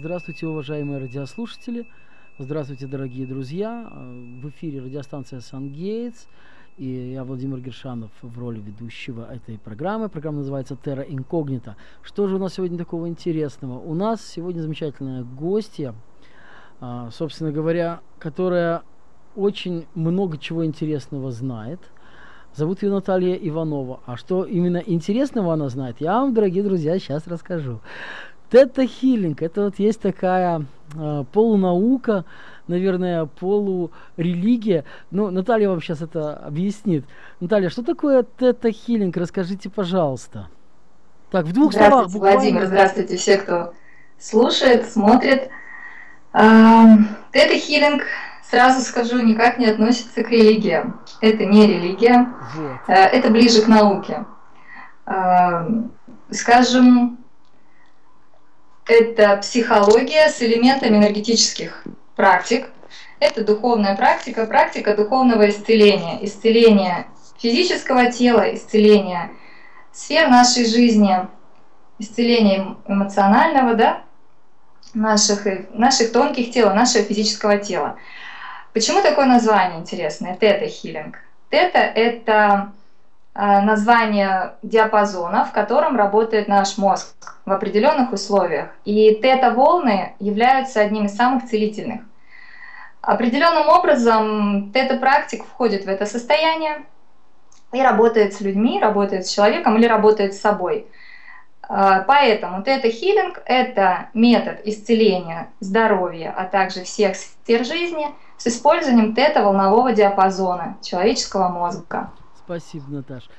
Здравствуйте, уважаемые радиослушатели. Здравствуйте, дорогие друзья. В эфире радиостанция «Сангейтс». И я Владимир Гершанов в роли ведущего этой программы. Программа называется «Терра Инкогнита». Что же у нас сегодня такого интересного? У нас сегодня замечательная гостья, а, собственно говоря, которая очень много чего интересного знает. Зовут ее Наталья Иванова. А что именно интересного она знает, я вам, дорогие друзья, сейчас расскажу. Тета-хиллинг – это вот есть такая э, полунаука, наверное, полурелигия. Ну, Наталья вам сейчас это объяснит. Наталья, что такое тета-хиллинг? Расскажите, пожалуйста. Так, в двух здравствуйте, словах буквально. Владимир, здравствуйте все, кто слушает, смотрит. Тета-хиллинг, сразу скажу, никак не относится к религиям. Это не религия, вот. Э, это ближе к науке. Скажем, это психология с элементами энергетических практик. Это духовная практика, практика духовного исцеления. Исцеление физического тела, исцеление сфер нашей жизни, исцеление эмоционального, да, наших, наших тонких тел, нашего физического тела. Почему такое название интересное? Тета-хиллинг. Тета – это название диапазона, в котором работает наш мозг в определенных условиях. И тета-волны являются одним из самых целительных. Определенным образом тета-практик входит в это состояние и работает с людьми, работает с человеком или работает с собой. Э, поэтому тета-хиллинг – это метод исцеления здоровья, а также всех сфер жизни с использованием тета-волнового диапазона человеческого мозга. Спасибо, Наташа.